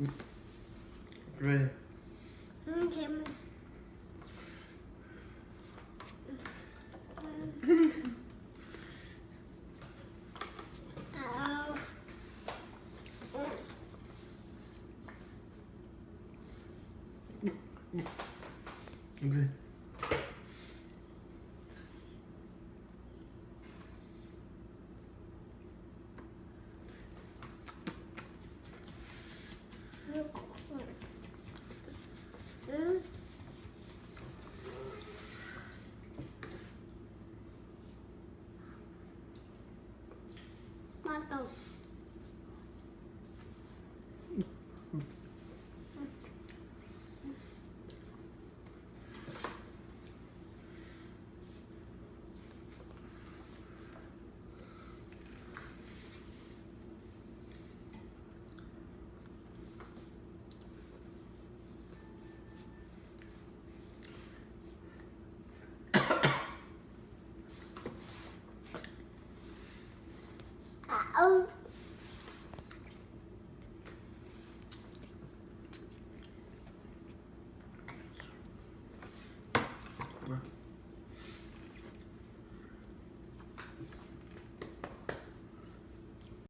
Ready. Mm-hmm. Okay. Ow. Okay. out. Oh. 아우. 뭐야?